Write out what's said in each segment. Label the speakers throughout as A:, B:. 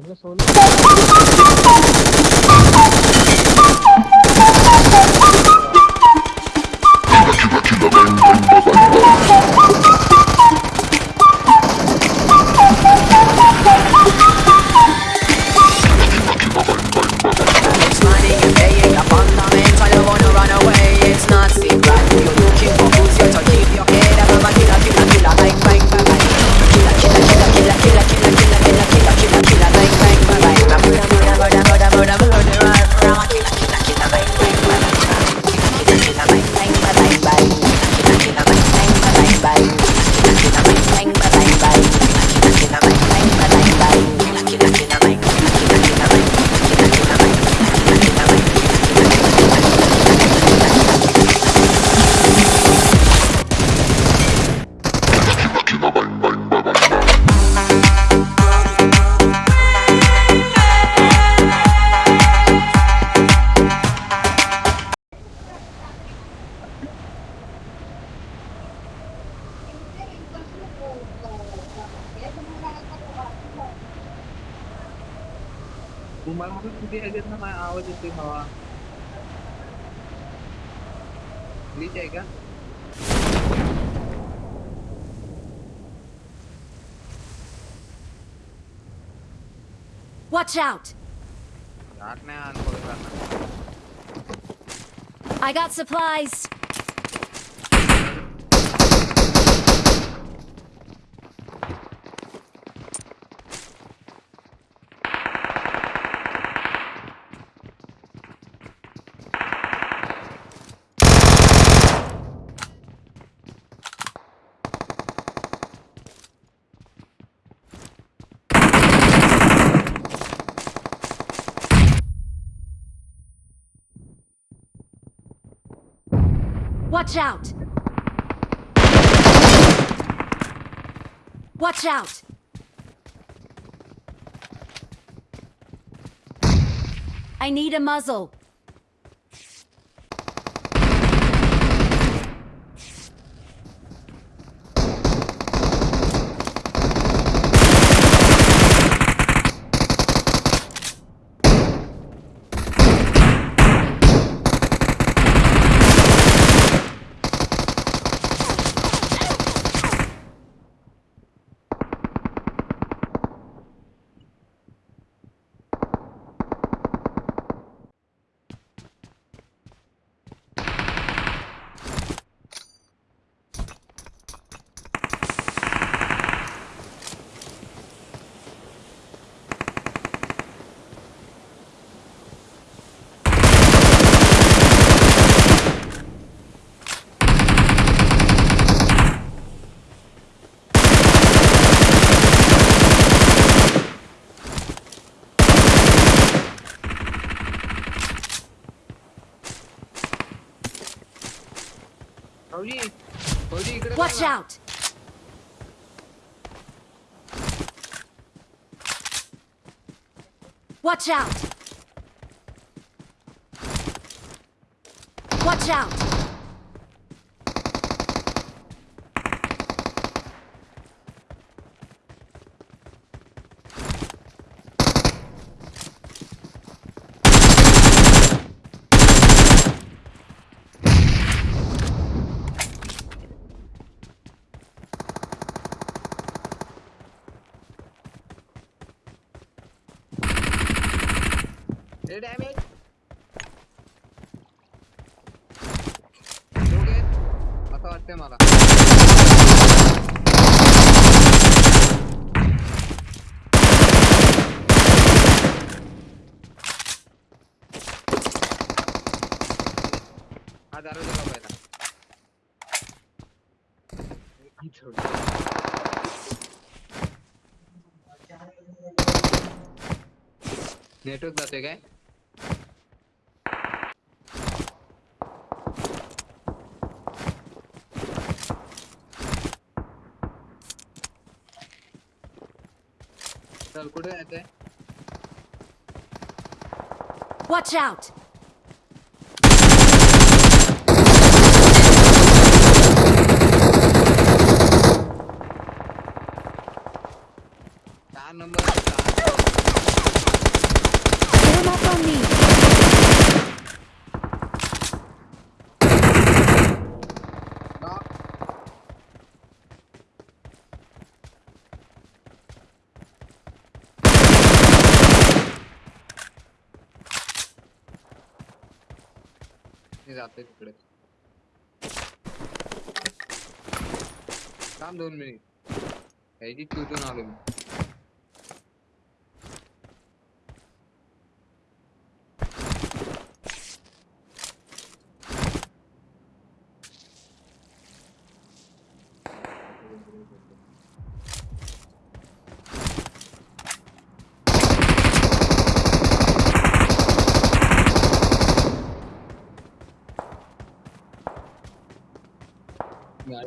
A: Kanka solu. Hindi, agad na maaawad yung timawa. Hindi, teka.
B: Watch out! I got supplies! Watch out! Watch out! I need a muzzle. Watch out! Watch out! Watch out!
A: Do damage. Do get. असर से मारा. Network जातोय काय
B: Watch out!
C: मी जाते तिकडे. थांब दोन minute ह्याची शोधून आलो मी. Yeah,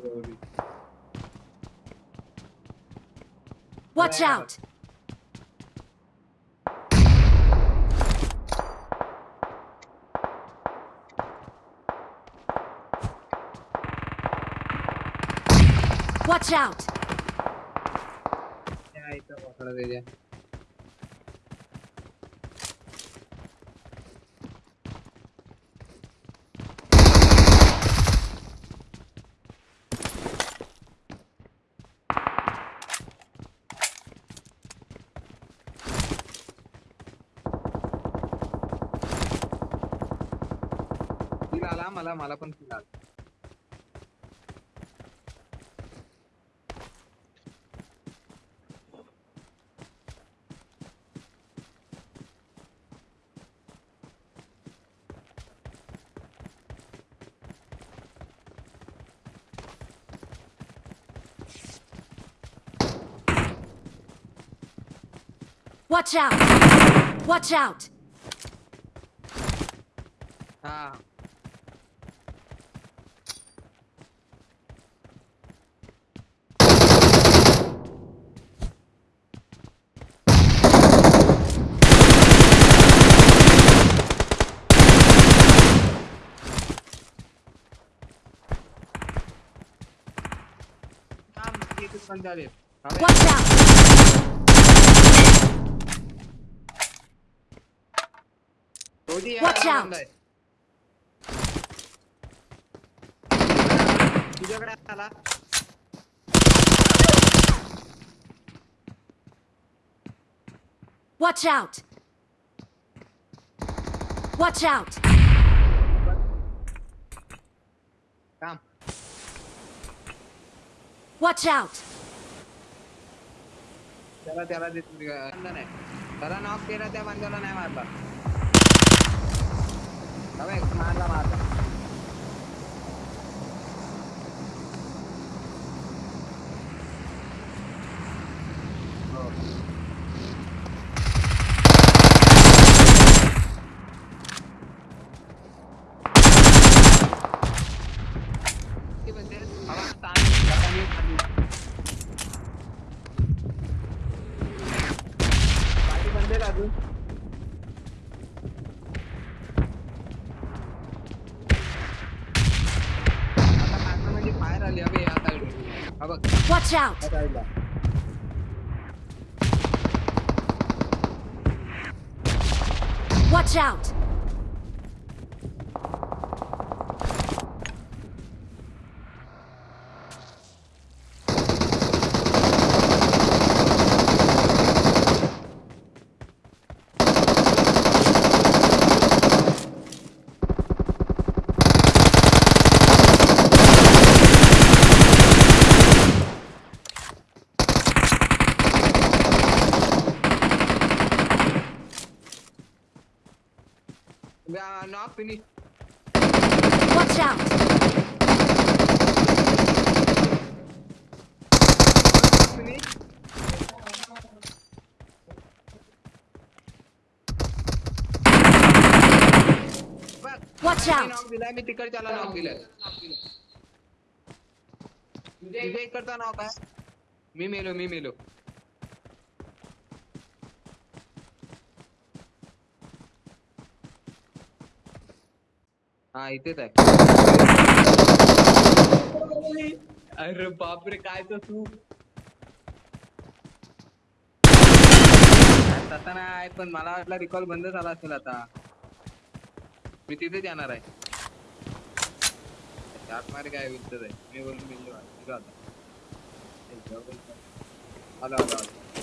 B: Watch
C: yeah.
B: out! Watch out!
C: Yeah, it's a water area. आला मला मला पण फील आला
B: Watch out! Watch out!
C: थांब, एकच बंद झाले. हवे.
B: Watch out!
C: रोजी या,
B: Watch
C: हा
B: out.
C: बंद आहे. तुझ्याकडे आला
B: Watch out! Watch out!
C: काम
B: Watch out!
C: त्याला त्याला बंद नाही. त्याला नॉक केला त्या बंदाला नाही मारला. हवे मारला मारला. हो.
B: Watch out! Watch out!
C: not finished.
B: Watch out!
C: Finished.
B: Watch out!
C: मी तिकडे त्याला नाव दिलं तुझ्या इकडचा नाव काय मी मेलो मी मेलो हा इथेच आहे अरे बापरे, काय तर तू? तसा नाही, पण मला वाटलं रिकॉल बंद झाला असेल आता. मी तिथेच येणार आहे. आतमध्ये काय विचार आहे? मी बोलून आता. आलो आलो आलो.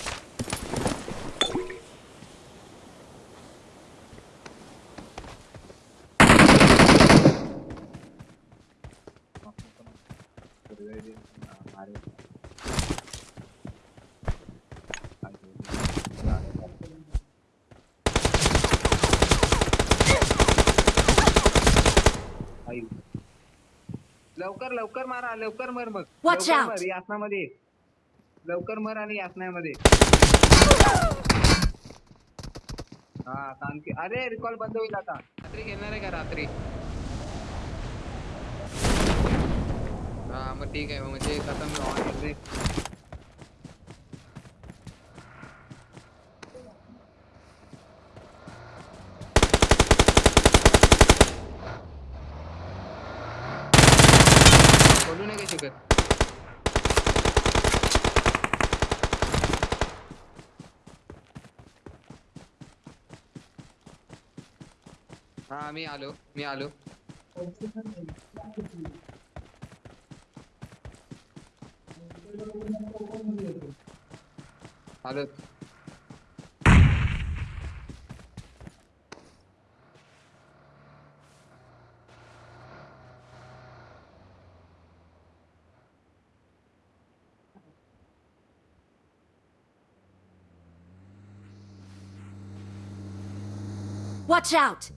C: लवकर लवकर मारा लवकर मर मग.
B: Watch
C: लवकर
B: out.
C: मर यासनामध्ये लवकर मर आणि यातनामध्ये हा कारण की. अरे रिकॉल बंद होईल आता. रात्री घेणार आहे का रात्री? हा मग ठीक आहे मग म्हणजे आता मी ऑन शुक्र हा मी आलो मी आलो। आलो।
B: Watch out!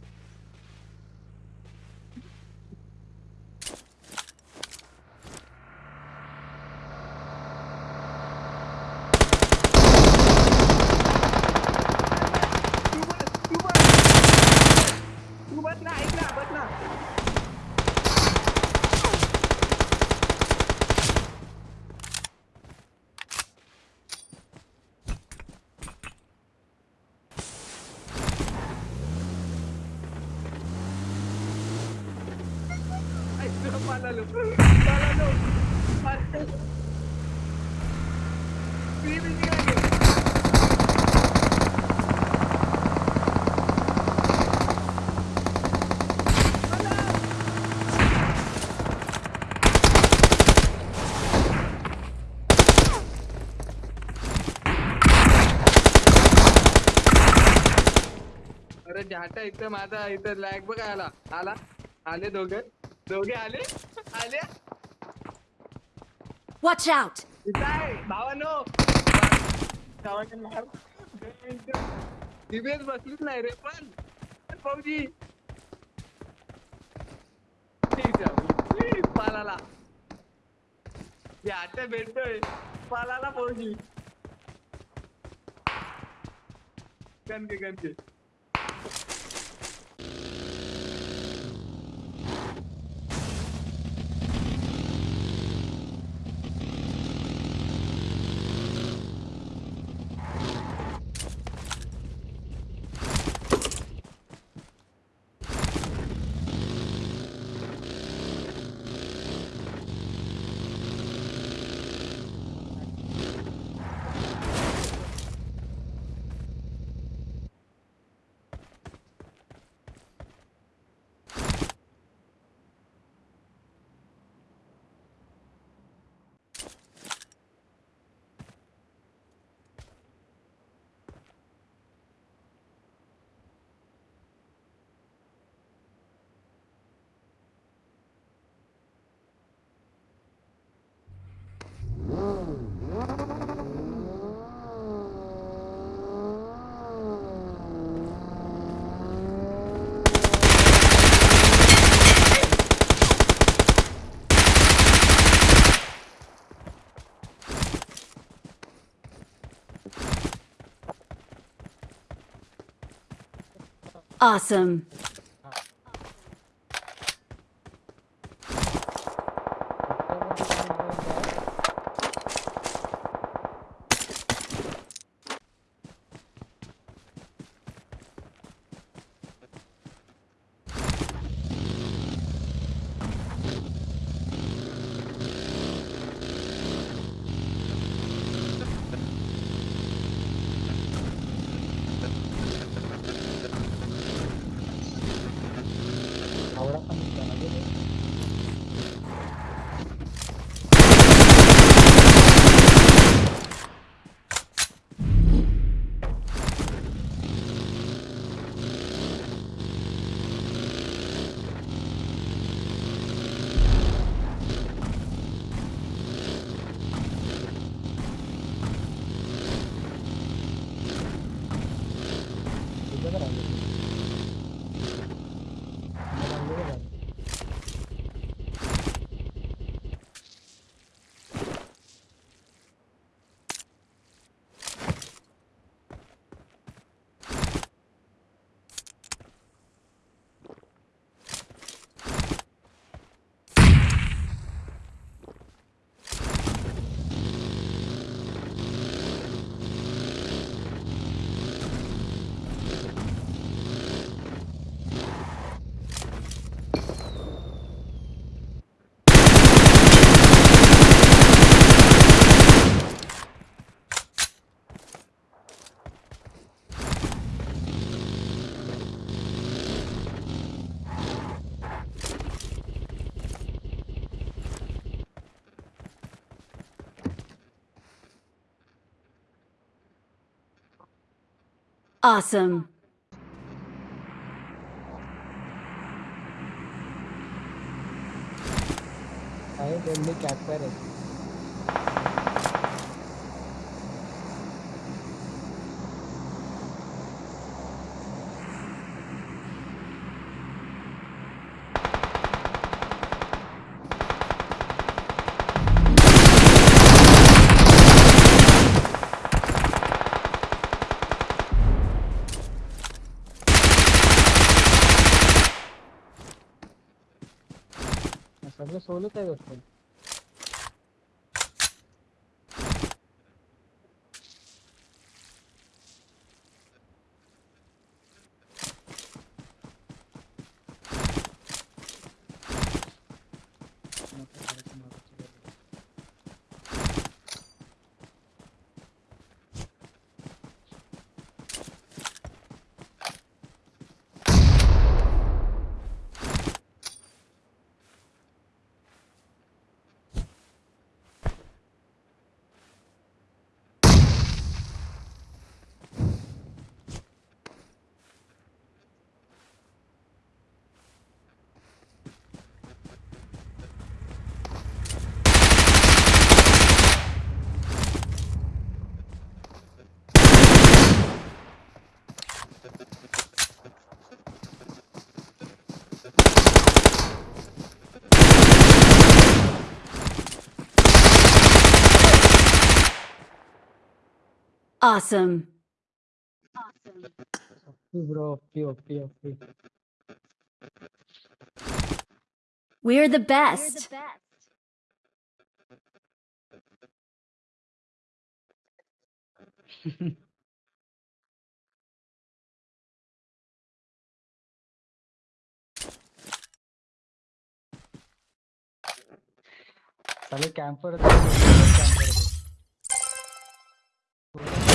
C: Buat nak. अरे झाटा इथं माझा इथं लॅग बघ आला आला? आले दोघे? दोघे आले? आले?
B: Watch out!
C: आहे भावानो. भावाने मार दिवेस बसलीच नाही रे पण पण भाऊजी. ठीक आहे. प्लीज़ पालाला. जाटा भेटतोय. पालाला भाऊजी. कणके कणके
B: Awesome. Awesome.
D: आहे त्यांनी कॅम्पर आहे मतलब सोलो चाहिए उसको
B: Awesome.
D: Bro OP OP OP
B: We're the best.
D: साले कॅम्पर कॅम्पर